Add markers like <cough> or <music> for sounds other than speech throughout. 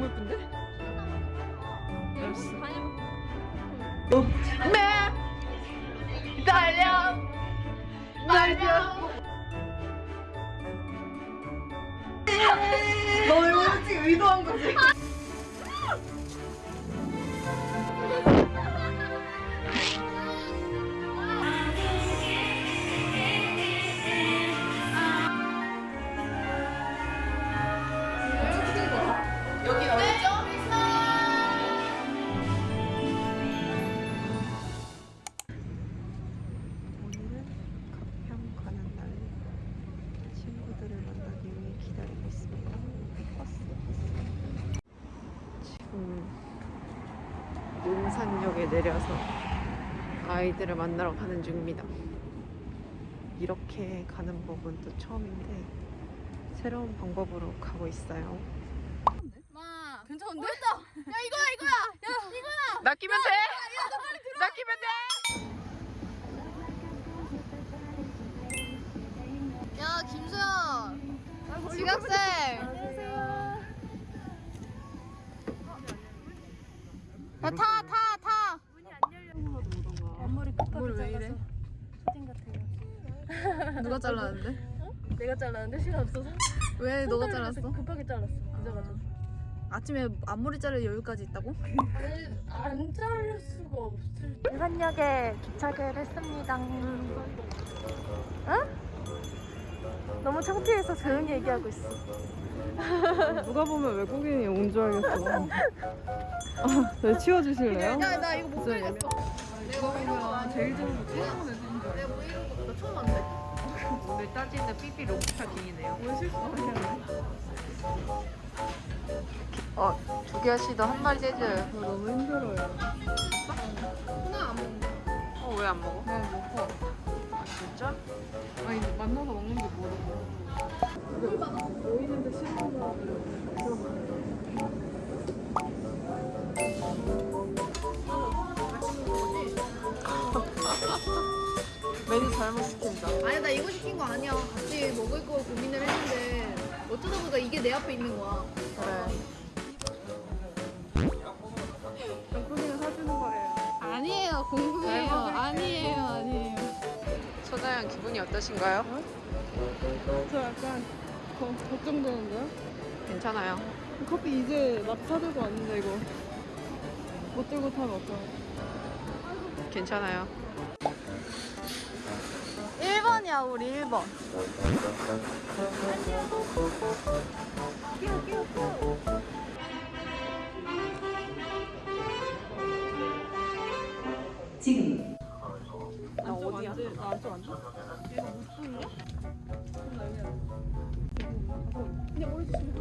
너무 예쁜데? 내려서 아이들을 만나러 가는 중입니다. 이렇게 가는 법은 또 처음인데 새로운 방법으로 가고 있어요. 마 괜찮은데? 야 이거야 이거야 야 이거야 낚이면 돼! 낚이면 돼! 야 김수현 지각생 야 타타타 앞머리 끝까지 왜 이래? 잘라서 사진 같아요. 누가 <laughs> 잘랐는데? 내가 잘랐는데 시간 없어서. 왜 너가 잘랐어? 급하게 잘랐어. 늦어가지고. 아침에 앞머리 자를 여유까지 있다고? 안 자를 수가 없을. 일반역에 도착을 했습니다. 응? 너무 창피해서 조용히 얘기하고 있어. 누가 보면 외국인이 온 줄 알겠어. 아, 네, 치워주실래요? 야 나 이거 못 빼겠어 내가 보면 제일 좋은 거 내가 뭐 이런 거나 처음 왔네 오늘 따지는 삐삐. 왜 실수하셨네? 어, 두개 씨도 한 마리 째줘요. 너무 힘들어요. 하나 안 먹는다 어, 왜 안 먹어? 그냥 먹어 아, 진짜? 아니 만나서 먹는 게 모르고 메뉴 잘못 시킨다. 아니 나 이거 시킨 거 아니야 같이 먹을 거 고민을 했는데 어쩌다 보니까 이게 내 앞에 있는 거야 그래. 영국이는 사주는 거예요. 아니에요 궁금해요 아니에요 아니에요 소다양 기분이 어떠신가요? 저 약간 거, 걱정되는데요? 괜찮아요. 커피 이제 막 사들고 왔는데 이거 못 들고 타면 어떡해 괜찮아요. 1번이야 우리 1번 나 어디야? 나 안쪽 앉아? 아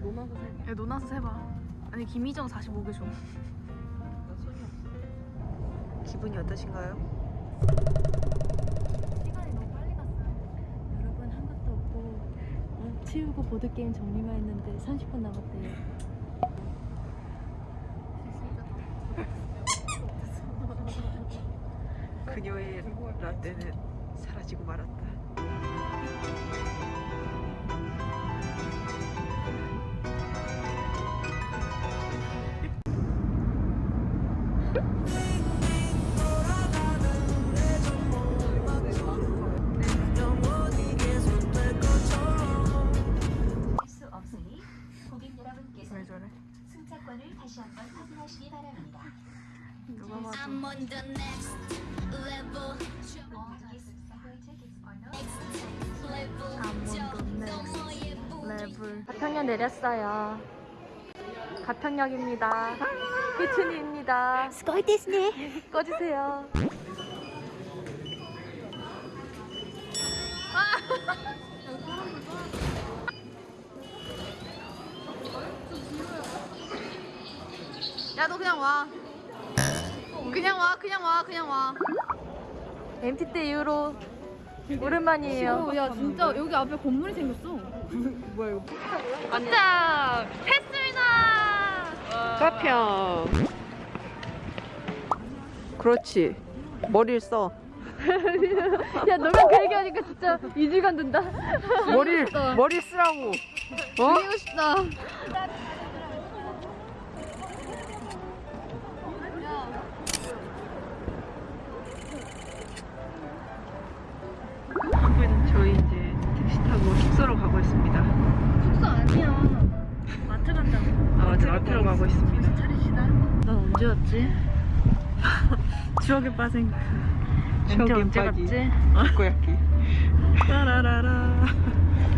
노나서 세. 야 노나서 세봐 아니 김희정 45개 줘 기분이 어떠신가요? 시간이 너무 빨리 갔어요. 여러분 한 것도 없고 어, 치우고 보드 게임 정리만 했는데 30분 남았대요. 그녀의 라떼는 사라지고 말았다. 내렸어요. 가평역입니다. 희춘이입니다. 스코이 데스네. 꺼주세요. 야 너 그냥 와. 그냥 와 그냥 와 그냥 와. MT 때 이후로 오랜만이에요. 야 진짜 여기 앞에 건물이 생겼어. 자, 했습니다. 가평 그렇지 머리를 써 <laughs> 야, 너가 그 얘기하니까 진짜 이질감 든다. 머리를 <laughs> 머리 쓰라고 어? 그리고 싶다. 마트로 가고 있습니다. 난 언제 왔지? 추억에 빠진 추억에 언제 빠진 갔지? 꼬야끼 <laughs> 따라라라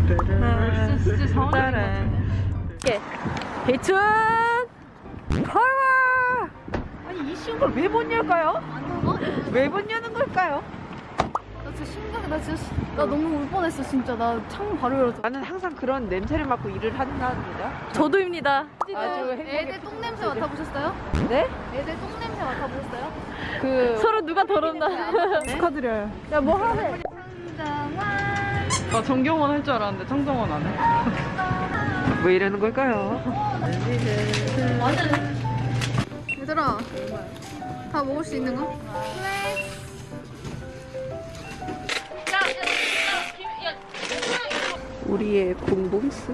진짜- 진짜 따라 배춘! 파워 아니 이 쉬운 걸 왜 못 열까요? 왜 못 여는 걸까요? 나 진짜 심각해. 나 진짜 시- 나 너무 울 뻔했어 진짜. 나 창문 바로 열어줘. 나는 항상 그런 냄새를 맡고 일을 한답니다 저도입니다. 아주 애들 똥 냄새 맡아보셨어요? 네? 애들 똥 냄새 맡아보셨어요? 그 <laughs> 서로 누가 더럽나? 축하드려요 야, 뭐 하래? 나 정경원 할 줄 알았는데 청정원 안 해. 왜 이러는 걸까요? 얘들아 다 먹을 수 있는 거? 우리의 공봉스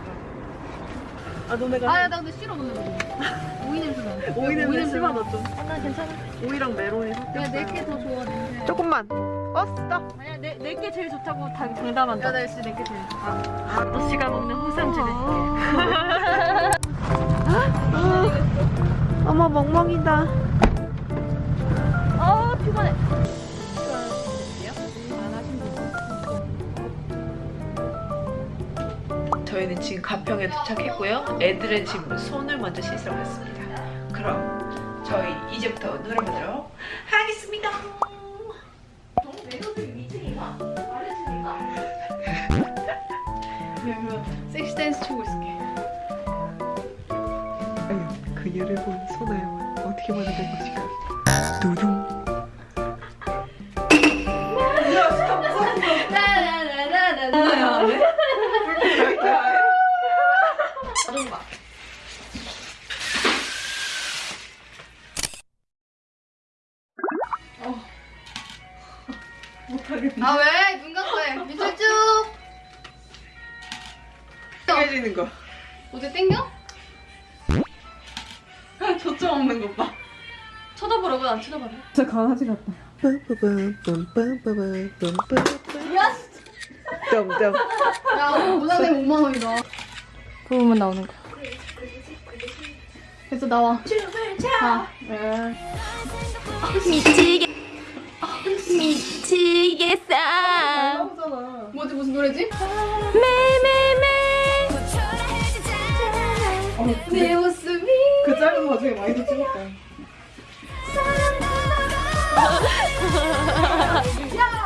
아 너네가 아야 나 근데 싫어 너네 먹어 오이 냄새 나 오이 냄새 심하다 나. 좀. 나 괜찮아. 오이랑 메론이 섞여. 야 내게 더 좋아 냄새 조금만 어? 스톱 아니야, 내, 내게 제일 좋다고 다 장담한다. 야나 역시 내게 제일 좋아 아저씨가 먹는 호삼주를. 어머 멍멍이다 저희는 지금 가평에 도착했고요. 애들은 지금 손을 먼저 씻으러 갔습니다. 그럼 저희 이제부터 놀아보도록 하겠습니다. 섹시 댄스 추고 있을게 아유 그녀를 본 소나영은 어떻게 것일까 두둥 해지는 거 어제 땡겨? <laughs> 초점 없는 것 봐. 쳐다보라고 안 쳐다봐라. 진짜 강아지 같다. 점점 야 모자내 5만 원이다 그 부분 나오는 거. 그래서 나와 미치게 미치겠어. 뭐지 무슨 노래지? 매매매. 내 웃음이 그 짧은 와중에 많이도 찍었다. <laughs>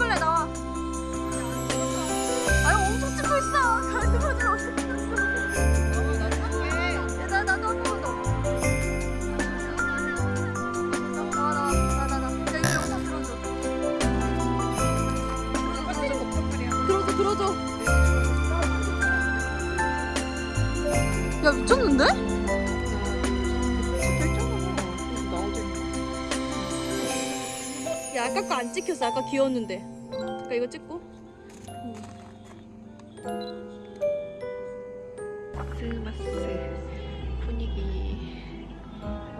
찍을래 나 아까 거안 찍혔어 아까 귀여웠는데 그러니까 이거 찍고 크리스마스 분위기.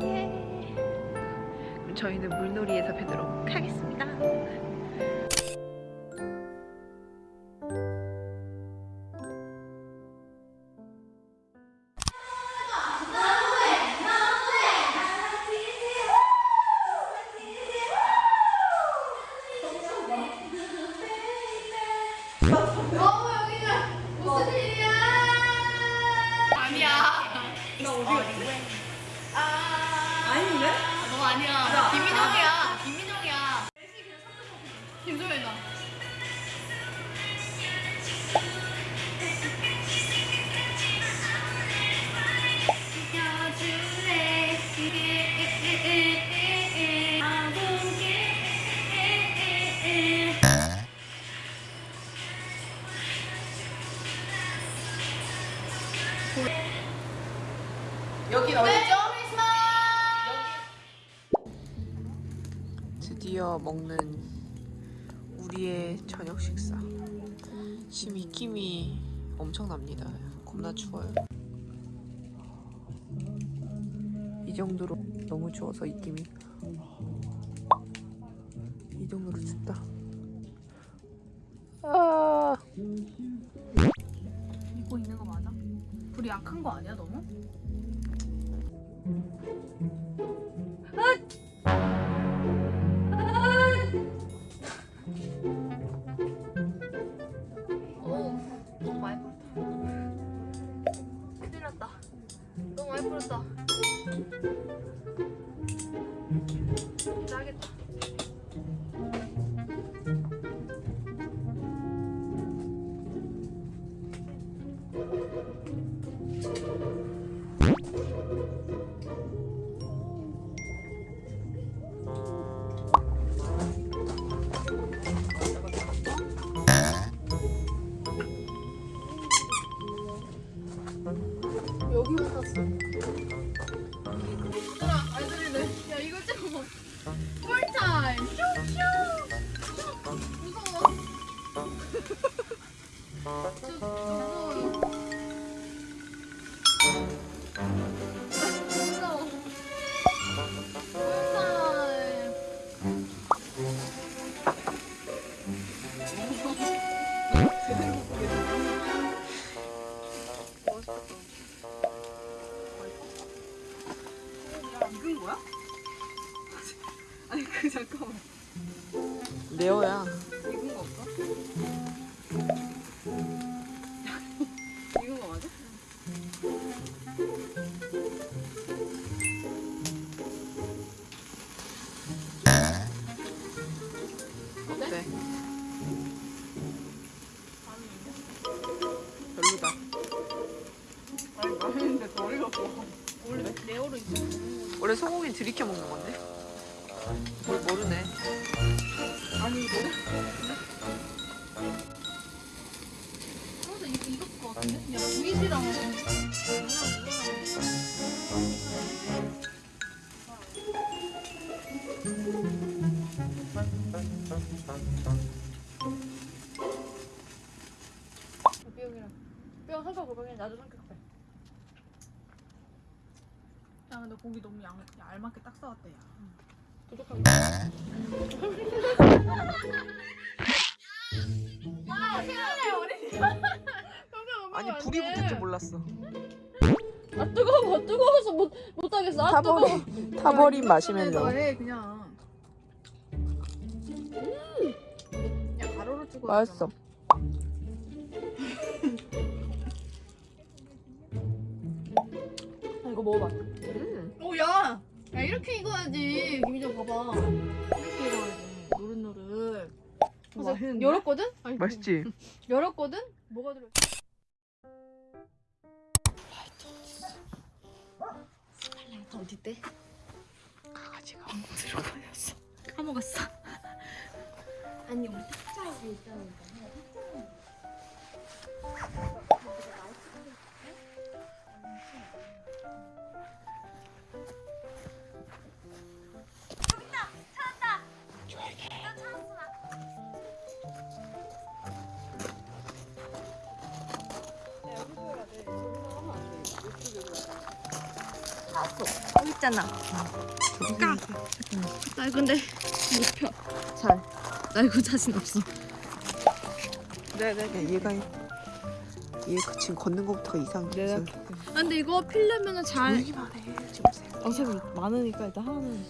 예. 그럼 저희는 물놀이에서 뵙도록 하겠습니다. 아니야. 김민정이야. 김민정이야. 김소연이다 먹는 우리의 저녁 식사. 지금 입김이 엄청납니다. 겁나 추워요. 이 정도로 너무 추워서 입김이 이 정도로 춥다. 아, 입고 있는 거 맞아? 불이 약한 거 아니야 너무? Two, two. 들이켜 먹는 건데. 뭘 모르네. 아니 이거 이거 익었을 것 같은데? 야, 구이시랑 그냥 뼈이랑 뼈 삼각 골반이 나도 삼각배. 야 근데 고기 너무 양, 얇게 딱 싸웠대 야. 부족하게. 아 생각해 어린이. 아니 불이 붙을 줄 몰랐어. 아 뜨거워 뜨거워서 못 못하겠어 아 뜨거워 타버린 타버린 마시멜로. 해 그냥 야 가로로 찍어. 맛있어. <laughs> 이거 먹어봐. 음. 오 야. 야 이렇게 익어야지. 김희정 봐봐. 이렇게 익어야지. 노릇노릇. 그래서 맛있는데? 열었거든? 아니, 맛있지? <laughs> 열었거든? 뭐가 들어? 어디 때? 강아지가 들어버렸어. 까먹었어. 아니 우리 탁자하고 있다니까. 여기 있잖아. 나 근데 못 펴. 잘. 나 이거 자신 없어. 네네. 야 얘가 얘그 지금 걷는 것부터가 이상해 아, 근데 이거 필려면은 잘. 조용히만 해 지금 생- 어차피 많으니까 일단 하나는.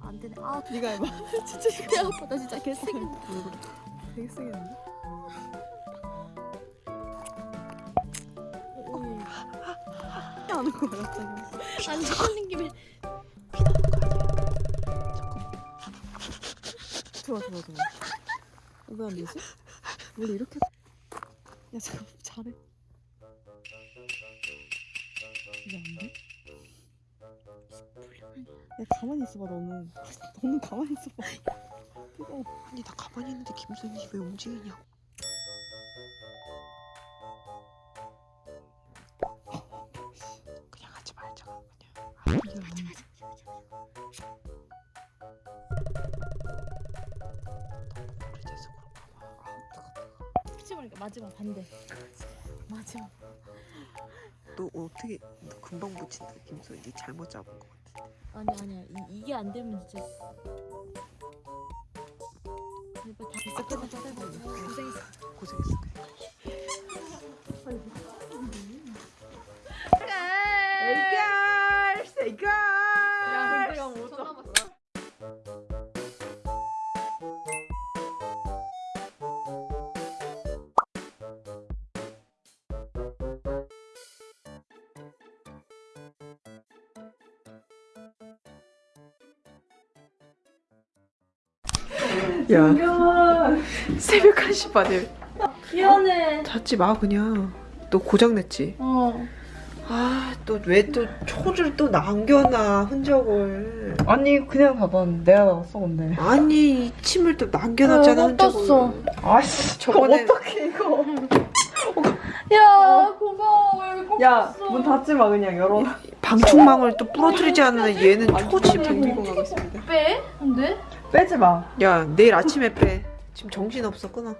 안 되네. 아 네가 해봐. 진짜 배 아파. 나 진짜 개쓰기. 되게 세겠는데? 하는 거야 갑자기. 아니 걸린 김에 좋아 좋아 좋아. 왜안 되지? 원래 이렇게. 야 잠깐 잘해. 이게 안 돼? 야 가만히 있어봐 너는. <laughs> 너는 가만히 있어봐. 뜨거워. 아니 나 가만히 있는데 김선이 왜 움직이냐 그냥 하지 말자 그냥. 오래돼서 그런가 봐 그치 보니까 마지막 반대. 마지막. 너 어떻게 너 금방 붙인다 김선이 네 잘못 잡은 것같 아 아니 아니야. 이, 이게 안 되면 진짜. 제발 다 끝났어. 고생했어. 고생했어 야 새벽 1시 반에 미안해. 잤지 마 그냥 너 고장 냈지 어. 아 또 왜 또 초를 또 남겨놔 흔적을 아니 그냥 봐봐. 내가 나왔어 근데. 아니 이 침을 또 남겨놨잖아 아, 못 흔적을 떴어. 아씨 저번에 어떡해 이거. 야 고마워. 왜 꼭. 야문 닫지 마 그냥 열어. 방충망을 또 부러뜨리지 않는 얘는 초침 댕기고 가고 있습니다 빼? 안 돼? 빼지 마. 야 내일 아침에 빼 지금 정신없어 끊어